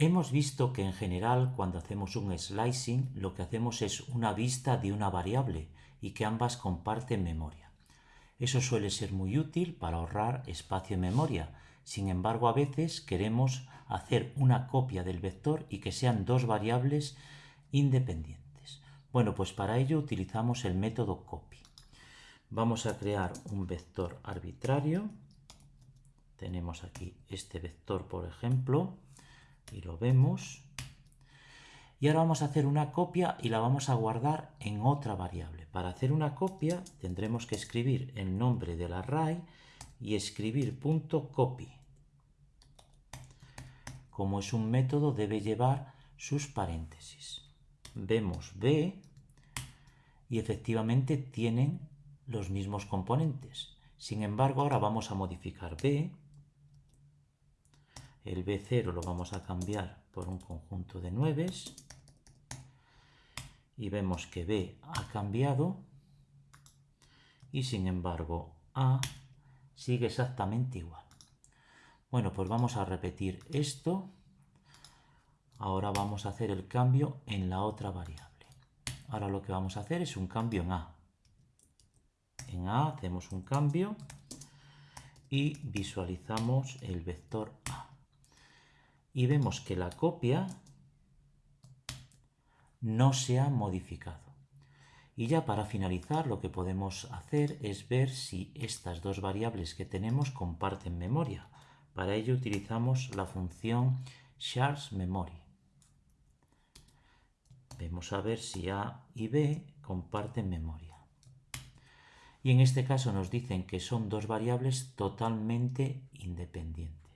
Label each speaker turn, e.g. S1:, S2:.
S1: Hemos visto que en general cuando hacemos un slicing lo que hacemos es una vista de una variable y que ambas comparten memoria. Eso suele ser muy útil para ahorrar espacio en memoria. Sin embargo, a veces queremos hacer una copia del vector y que sean dos variables independientes. Bueno, pues para ello utilizamos el método copy. Vamos a crear un vector arbitrario. Tenemos aquí este vector, por ejemplo, y lo vemos. Y ahora vamos a hacer una copia y la vamos a guardar en otra variable. Para hacer una copia tendremos que escribir el nombre del array y escribir .copy. Como es un método debe llevar sus paréntesis. Vemos B y efectivamente tienen los mismos componentes. Sin embargo, ahora vamos a modificar B el B0 lo vamos a cambiar por un conjunto de 9 y vemos que B ha cambiado y sin embargo A sigue exactamente igual. Bueno, pues vamos a repetir esto. Ahora vamos a hacer el cambio en la otra variable. Ahora lo que vamos a hacer es un cambio en A. En A hacemos un cambio y visualizamos el vector A y vemos que la copia no se ha modificado. Y ya para finalizar lo que podemos hacer es ver si estas dos variables que tenemos comparten memoria. Para ello utilizamos la función shares memory. Vemos a ver si A y B comparten memoria. Y en este caso nos dicen que son dos variables totalmente independientes.